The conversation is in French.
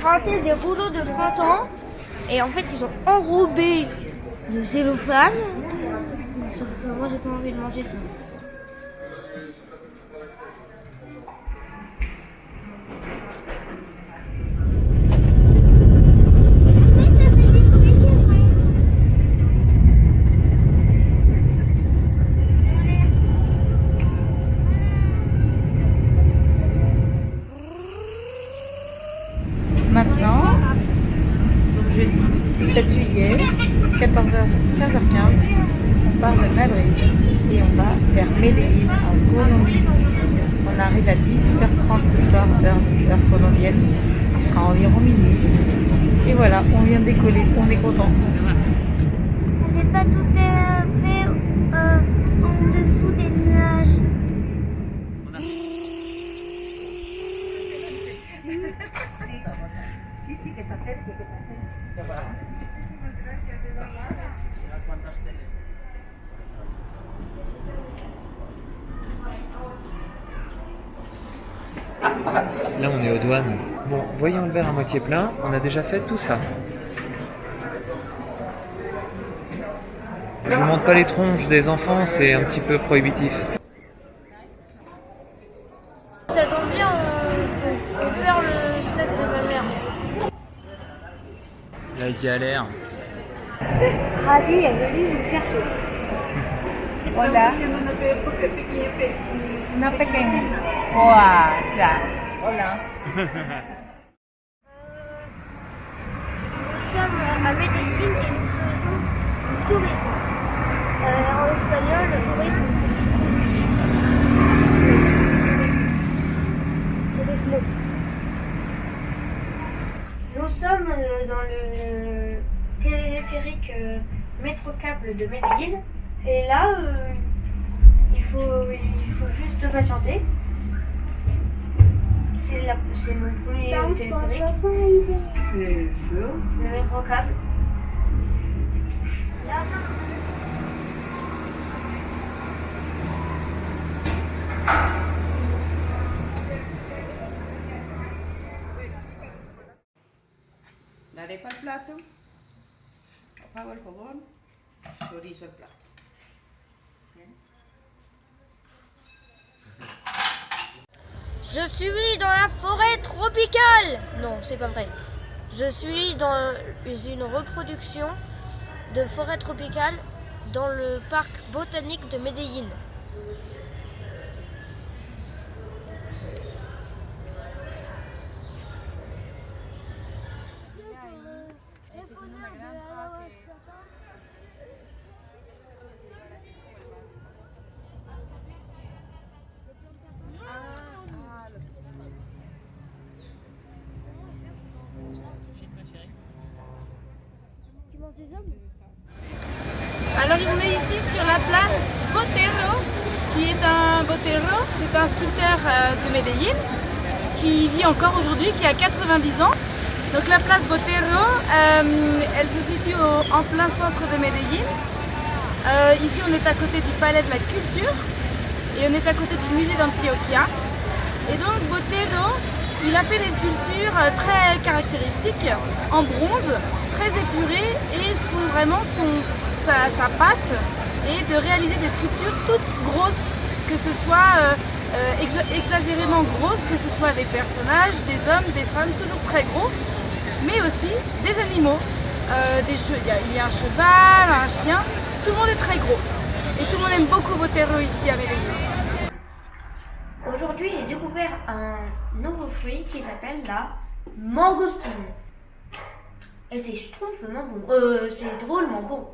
printé des rouleaux de printemps et en fait ils ont enrobé le cellophane. Moi j'ai pas envie de manger ça. Maintenant, donc jeudi 7 juillet, 14h, 15h15, on part de Madrid et on va vers Medellín en Colombie. On arrive à 18h30 ce soir, heure, heure colombienne. Il sera environ minuit. Et voilà, on vient de décoller, on est content. On n'est pas tout à fait euh, en dessous des nuages. Sí, sí, que se acerque, que se acerque. Là, on est aux douanes. Bon, voyons le verre à moitié plein. On a déjà fait tout ça. Je vous montre pas les tronches des enfants, c'est un petit peu prohibitif. Ça tombe bien, on, on perd le set de ma mère. La galère. Radi est venu nous chercher. Hola. Una pequeña. Hola. Nous sommes à Medellín et nous faisons du tourisme. Euh, en espagnol, le tourisme, c'est tourisme. Nous sommes euh, dans le téléphérique euh, métro câble de Medellín. Et là, euh, il, faut, il faut juste patienter. C'est la- c'est mon premier téléphérique. Le métro câble. Là. Je suis dans la forêt tropicale. Non, c'est pas vrai. Je suis dans une reproduction de forêt tropicale dans le parc botanique de Medellín. Alors on est ici sur la place Botero, qui est un Botero, c'est un sculpteur euh, de Medellín qui vit encore aujourd'hui, qui a 90 ans. Donc la place Botero, euh, elle se situe en plein centre de Medellín. Euh, ici on est à côté du Palais de la Culture et on est à côté du musée d'Antioquia. Et donc Botero, il a fait des sculptures très caractéristiques en bronze, très et son, vraiment son, sa, sa patte est de réaliser des sculptures toutes grosses, que ce soit euh, euh, exa- exagérément grosses, que ce soit des personnages, des hommes, des femmes, toujours très gros, mais aussi des animaux. Euh, il, y a, il y a un cheval, un chien, tout le monde est très gros. Et tout le monde aime beaucoup Botero ici à Medellín. Aujourd'hui, j'ai découvert un nouveau fruit qui s'appelle la mangostine. C'est schtroumpfement bon. Euh, c'est drôlement bon.